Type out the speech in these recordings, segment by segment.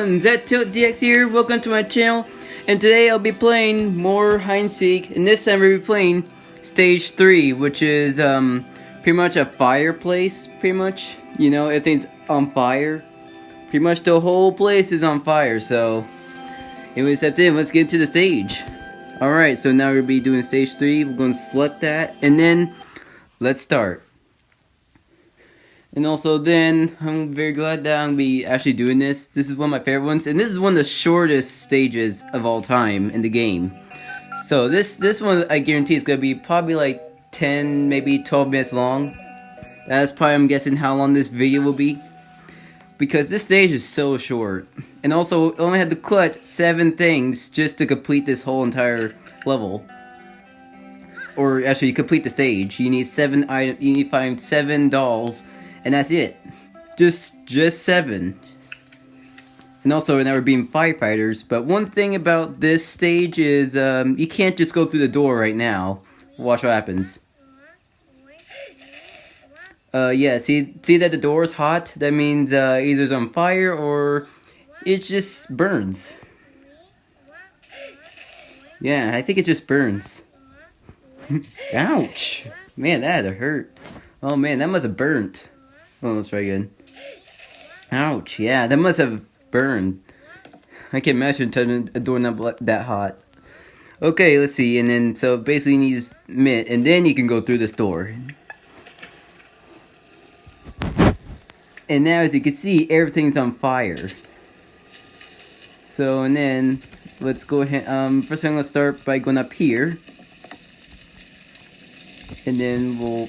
everyone, ZTiltDX here, welcome to my channel, and today I'll be playing more hide seek, and this time we'll be playing stage 3, which is um, pretty much a fireplace, pretty much, you know, everything's on fire, pretty much the whole place is on fire, so, anyway, step in, let's get into the stage. Alright, so now we'll be doing stage 3, we're to select that, and then, let's start. And also then, I'm very glad that I'm be actually doing this. This is one of my favorite ones, and this is one of the shortest stages of all time in the game. So this this one, I guarantee, is gonna be probably like 10, maybe 12 minutes long. That's probably, I'm guessing, how long this video will be. Because this stage is so short. And also, only had to collect 7 things just to complete this whole entire level. Or actually, complete the stage. You need 7 items, you need to find 7 dolls and that's it. Just just seven. And also, now we're being firefighters. But one thing about this stage is um, you can't just go through the door right now. Watch what happens. Uh, yeah, see, see that the door is hot? That means uh, either it's on fire or it just burns. Yeah, I think it just burns. Ouch! Man, that hurt. Oh man, that must have burnt. Oh, let's try again. Ouch, yeah, that must have burned. I can imagine turning a doorknob that hot. Okay, let's see, and then, so basically you need mint, and then you can go through this door. And now, as you can see, everything's on fire. So, and then, let's go ahead, um, first I'm gonna start by going up here. And then we'll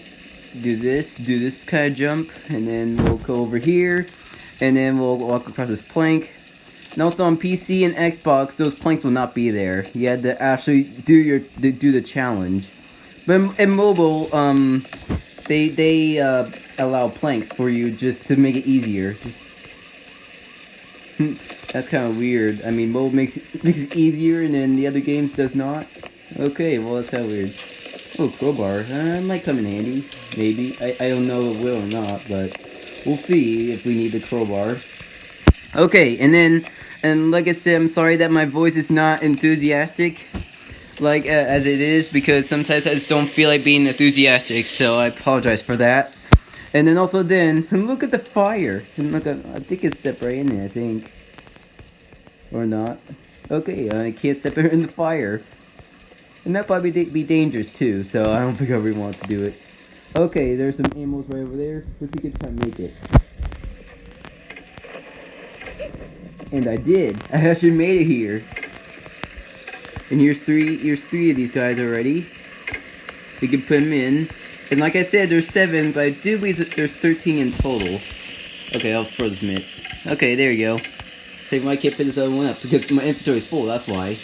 do this, do this kind of jump, and then we'll go over here, and then we'll walk across this plank. And also on PC and Xbox, those planks will not be there. You had to actually do your do the challenge. But in mobile, um, they they uh, allow planks for you just to make it easier. That's kind of weird. I mean, mobile makes makes it easier, and then the other games does not. Okay, well that's kind of weird. Oh, crowbar. Uh, might come in handy. Maybe. I, I don't know if it will or not, but we'll see if we need the crowbar. Okay, and then, and like I said, I'm sorry that my voice is not enthusiastic, like, uh, as it is, because sometimes I just don't feel like being enthusiastic, so I apologize for that. And then also then, look at the fire. And look, at, I think it's step right in there, I think. Or not. Okay, I can't step in the fire. And that probably be dangerous too, so I don't think I really want to do it. Okay, there's some animals right over there. Let's see if try to make it. And I did. I actually made it here. And here's three here's three of these guys already. We can put them in. And like I said, there's seven, but I do believe there's 13 in total. Okay, I'll this mitt. Okay, there you go. Save my kit fit this other one up because my inventory is full, that's why.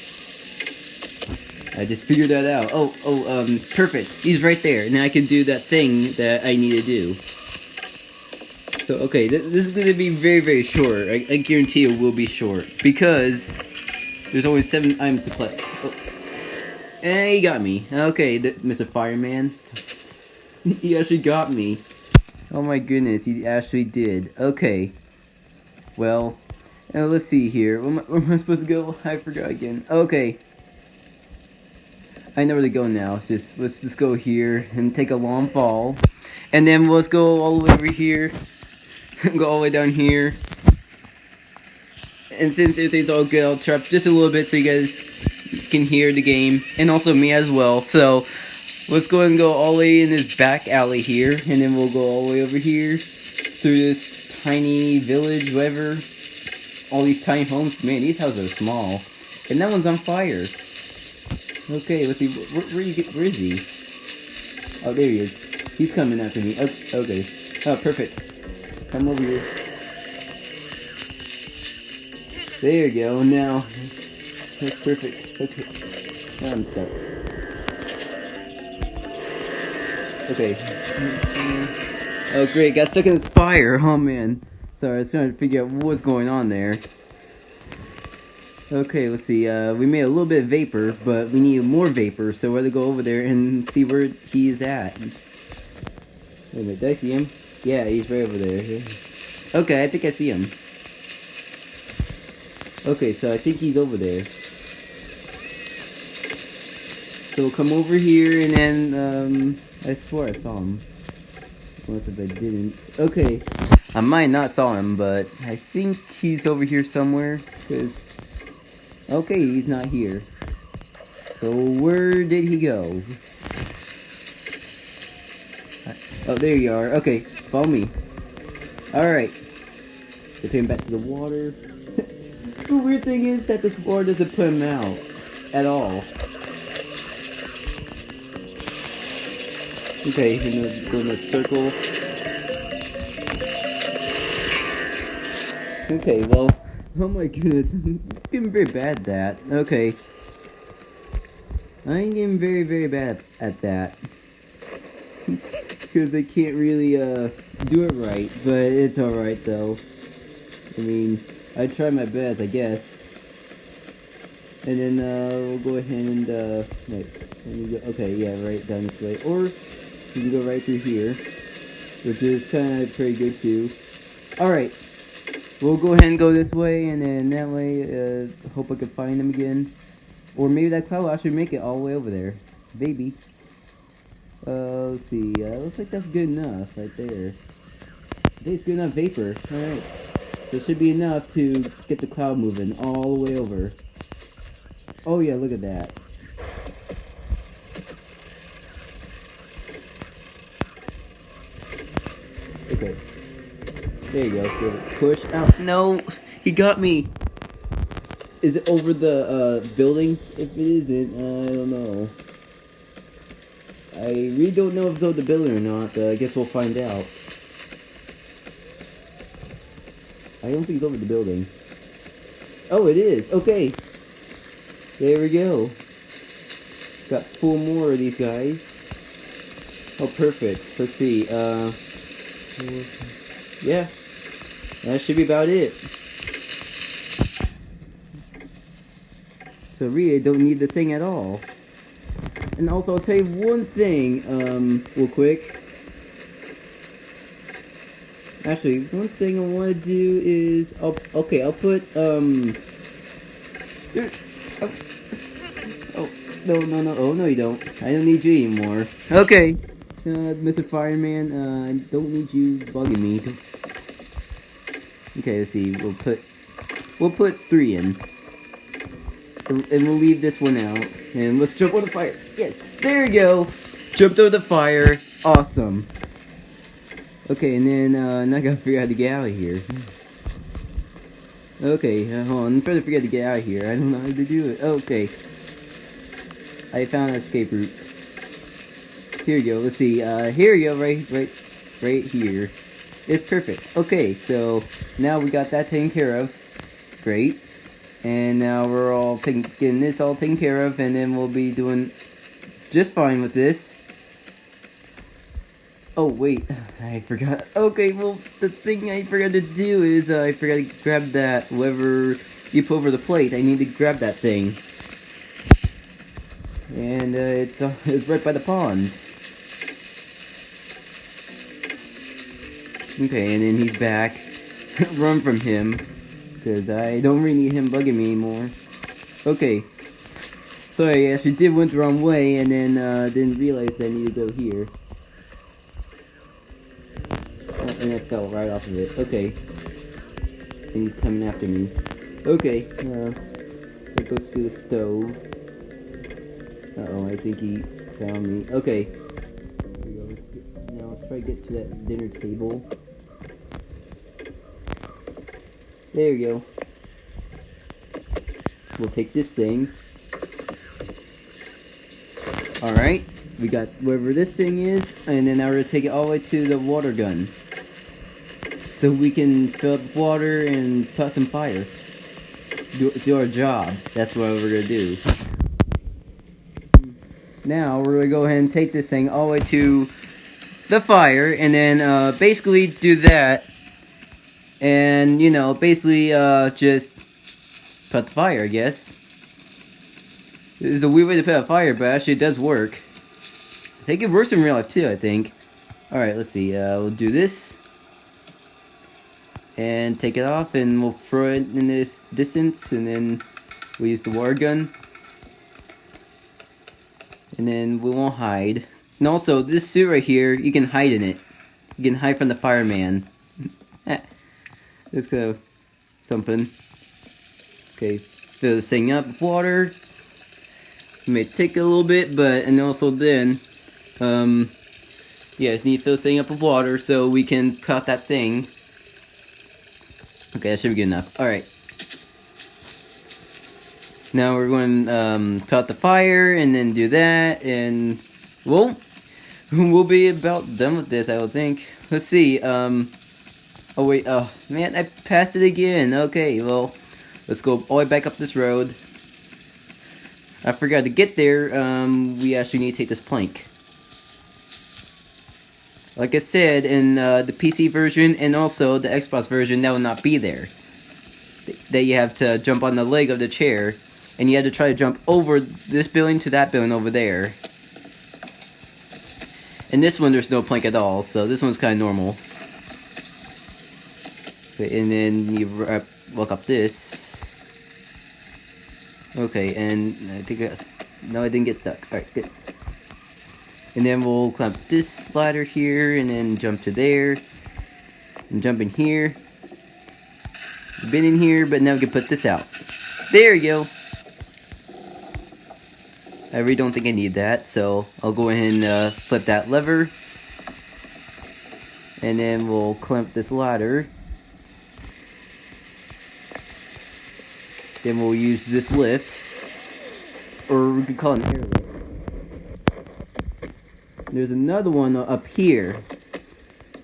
I just figured that out. Oh, oh, um, perfect. He's right there. Now I can do that thing that I need to do. So, okay, th this is going to be very, very short. I, I, guarantee it will be short. Because there's only seven items to collect. Oh. And he got me. Okay, Mr. Fireman. he actually got me. Oh my goodness, he actually did. Okay. Well, let's see here. Where am, I, where am I supposed to go? I forgot again. Okay. I know where to go now. Just let's just go here and take a long fall, and then let's go all the way over here, go all the way down here. And since everything's all good, I'll turn up just a little bit so you guys can hear the game, and also me as well. So let's go and go all the way in this back alley here, and then we'll go all the way over here through this tiny village, whatever. All these tiny homes. Man, these houses are small, and that one's on fire. Okay, let's see. Where, where, you get, where is he? Oh, there he is. He's coming after me. Okay. okay. Oh, perfect. Come over here. There you go. Now, that's perfect. Okay. Now I'm stuck. Okay. Oh, great. Got stuck in this fire. Oh, man. Sorry, I was trying to figure out what was going on there. Okay, let's see. Uh, we made a little bit of vapor, but we need more vapor, so we're gonna go over there and see where he's at. Wait a minute, did I see him? Yeah, he's right over there. Okay, I think I see him. Okay, so I think he's over there. So come over here and then, um, I swear I saw him. Unless if I didn't. Okay, I might not saw him, but I think he's over here somewhere, because... Okay, he's not here. So where did he go? Oh, there you are. Okay, follow me. Alright. Get him back to the water. the weird thing is that this water doesn't put him out. At all. Okay, gonna go in a circle. Okay, well, oh my goodness, I'm getting very bad at that. Okay. I'm getting very, very bad at that. Because I can't really, uh, do it right, but it's alright though. I mean, I try my best, I guess. And then, uh, we'll go ahead and, uh, go, okay, yeah, right down this way. Or, you can go right through here, which is kind of pretty good too. Alright, we'll go ahead and go this way, and then that way, uh, hope I can find them again. Or maybe that cloud will actually make it all the way over there. Maybe. Uh, let's see, uh, looks like that's good enough right there. I think it's good enough vapor. Alright. So it should be enough to get the cloud moving all the way over. Oh yeah, look at that. Okay. There you go. Give it push out. No, he got me. Is it over the uh, building? If it isn't, I don't know. I really don't know if it's over the building or not, but I guess we'll find out. I don't think it's over the building. Oh, it is. Okay. There we go. Got four more of these guys. Oh, perfect. Let's see. Uh, yeah. That should be about it. So really, I don't need the thing at all. And also, I'll tell you one thing, um, real quick. Actually, one thing I want to do is, I'll, okay, I'll put, um, oh, oh, no, no, no, oh, no you don't. I don't need you anymore. Okay, uh, Mr. Fireman, uh, I don't need you bugging me. Okay, let's see, we'll put, we'll put three in. And we'll leave this one out. And let's jump on the fire. Yes, there we go. Jumped over the fire. Awesome. Okay, and then, uh, now I gotta figure out how to get out of here. Okay, uh, hold on. I'm trying to figure out how to get out of here. I don't know how to do it. Okay. I found an escape route. Here we go. Let's see. Uh, here we go. Right, right, right here. It's perfect. Okay, so now we got that taken care of. Great. And now we're all taking, getting this all taken care of, and then we'll be doing just fine with this. Oh, wait, I forgot. Okay, well, the thing I forgot to do is uh, I forgot to grab that, whatever you put over the plate. I need to grab that thing. And uh, it's, uh, it's right by the pond. Okay, and then he's back. Run from him. Because I don't really need him bugging me anymore. Okay. Sorry, I actually did went the wrong way and then uh, didn't realize I need to go here. Oh, and I fell right off of it. Okay. And he's coming after me. Okay. Uh, it goes to the stove. Uh oh I think he found me. Okay. We. Now let's try to get to that dinner table. There you go. We'll take this thing. Alright, we got wherever this thing is, and then now we're gonna take it all the way to the water gun. So we can fill up water and put some fire. Do, do our job. That's what we're gonna do. Now we're gonna go ahead and take this thing all the way to the fire, and then uh, basically do that and you know basically uh, just put the fire I guess. This is a weird way to put out fire but actually it does work. I think it works in real life too I think. Alright let's see uh, we'll do this. And take it off and we'll throw it in this distance and then we'll use the water gun. And then we won't hide. And also this suit right here you can hide in it. You can hide from the fireman kind of something okay fill this thing up with water it may take a little bit but and also then um yeah, just need to fill this thing up with water so we can cut that thing Okay, that should be good enough. Alright. Now we're going to um, cut the fire and then do that and well, we'll be about done with this, I would think. Let's see. Um, oh wait, oh man, I passed it again. Okay, well, let's go all the way back up this road. I forgot to get there. Um, we actually need to take this plank. Like I said, in uh, the PC version and also the Xbox version, that will not be there. That you have to jump on the leg of the chair, and you have to try to jump over this building to that building over there. In this one, there's no plank at all, so this one's kind of normal. Okay, and then you uh, walk up this. Okay, and I think I, no, I didn't get stuck. All right, good. And then we'll clamp this slider here and then jump to there. And jump in here. Been in here, but now we can put this out. There you go. I really don't think I need that, so I'll go ahead and uh, flip that lever. And then we'll clamp this ladder. Then we'll use this lift. Or we could call it an air lift. There's another one up here.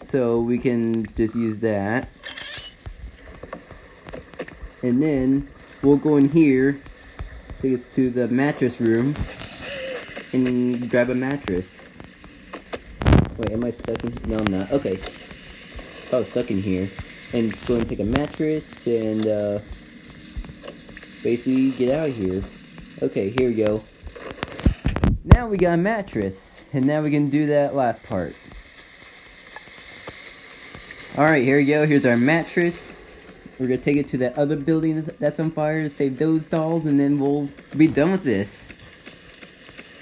So we can just use that. And then we'll go in here, take us to the mattress room, and grab a mattress. Wait, am I stuck in? No, I'm not. Okay. I was stuck in here. And go and take a mattress and uh, basically get out of here. Okay, here we go. Now we got a mattress. And now we can do that last part. Alright, here we go. Here's our mattress. We're to take it to that other building that's on fire to save those dolls, and then we'll be done with this.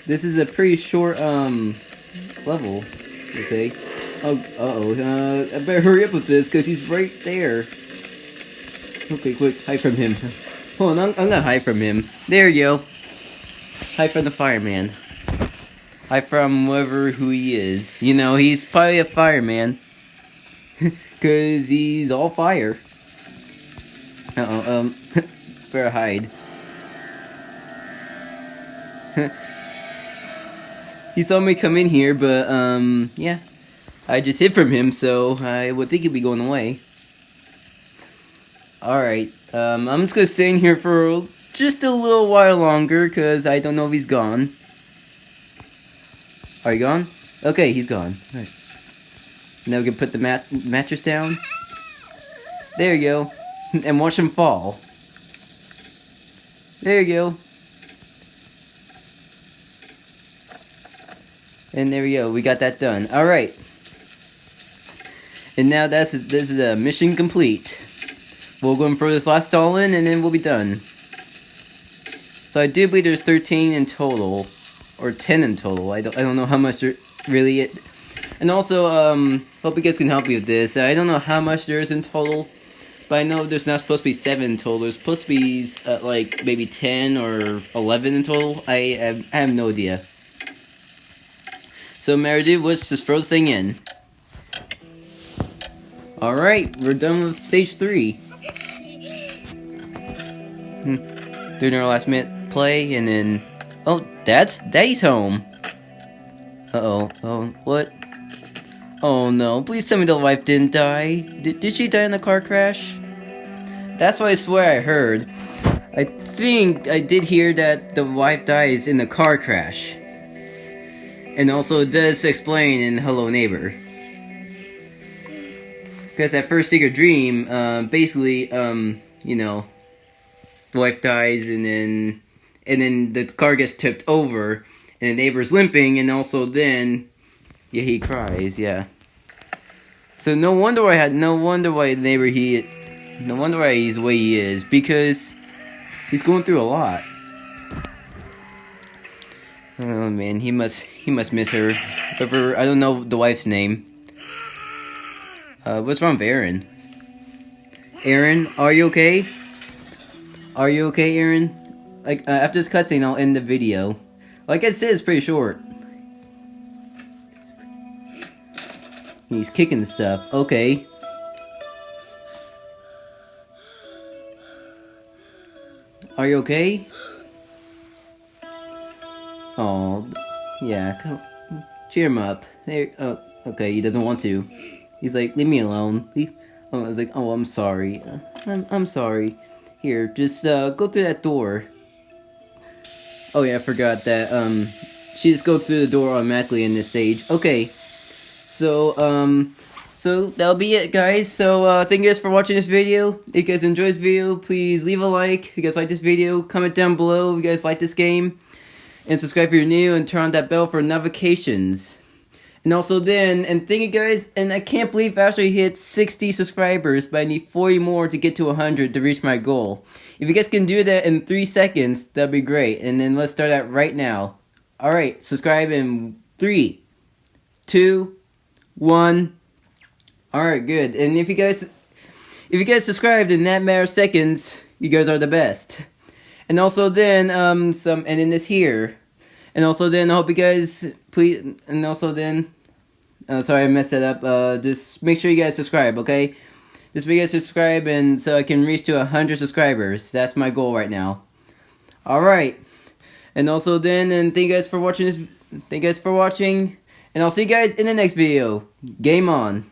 This is a pretty short, um, level, you say. Oh, uh-oh. Uh, I better hurry up with this, because he's right there. Okay, quick, hide from him. Hold on, I'm, gonna hide from him. There you go. Hide from the fireman. Hi from whoever who he is. You know, he's probably a fireman. Cause he's all fire. Uh oh, um better hide. he saw me come in here, but um yeah. I just hid from him, so I would think he'd be going away. Alright, um, I'm just gonna stay in here for just a little while longer, because I don't know if he's gone. Are you gone? Okay, he's gone. Now we can put the mat mattress down. There you go. and watch him fall. There you go. And there we go. We got that done. All right. And now that's this is a mission complete. We'll go and throw this last doll in, and then we'll be done. So I do believe there's 13 in total or 10 in total. I don't, I don't know how much there really it. And also, um, hope you guys can help me with this. I don't know how much there is in total, but I know there's not supposed to be 7 in total. There's supposed to be, uh, like, maybe 10 or 11 in total. I, have, I have no idea. So, Meredith, let's just throw this thing in. Alright, we're done with stage 3. Doing our last minute play, and then Oh, Dad's Daddy's home. Uh-oh. Oh, what? Oh no, please tell me the wife didn't die. D did she die in the car crash? That's what I swear I heard. I think I did hear that the wife dies in the car crash. And also it does explain in Hello Neighbor. Because at first Secret Dream, uh, basically, um, you know, wife dies and then and then the car gets tipped over, and the neighbor's limping, and also then, yeah, he cries, yeah. So no wonder why I had no wonder why the neighbor he no wonder why he's the way he is because he's going through a lot. Oh man, he must he must miss her. Whoever I don't know the wife's name. Uh, what's wrong with Aaron? Aaron, are you okay? Are you okay, Aaron? Like uh, after this cutscene, I'll end the video. Like I said, it's pretty short. He's kicking stuff. Okay. Are you okay? Oh, yeah. Come, cheer him up. There. Oh, okay. He doesn't want to. He's like, leave me alone. Oh, I was like, oh, I'm sorry. Uh, I'm I'm sorry. Here, just uh, go through that door. Oh yeah, I forgot that. Um, she just goes through the door automatically in this stage. Okay. So um. So that'll be it guys. So uh, thank you guys for watching this video. If you guys enjoyed this video, please leave a like. If you guys like this video, comment down below if you guys like this game. And subscribe if you're new and turn on that bell for notifications. And also then, and thank you guys, and I can't believe I actually hit 60 subscribers, but I need 40 more to get to 100 to reach my goal. If you guys can do that in 3 seconds, that'd be great. And then let's start that right now. Alright, subscribe in 3, 2, 1... Alright, good. And if you guys if you guys subscribed in that matter of seconds, you guys are the best. And also then um some and then this here. And also then I hope you guys please and also then uh, sorry I messed that up. Uh just make sure you guys subscribe, okay? Just make sure you guys subscribe and so I can reach to 100 subscribers. That's my goal right now. Alright. And also then and thank you guys for watching this thank you guys for watching and I'll see you guys in the next video. Game on.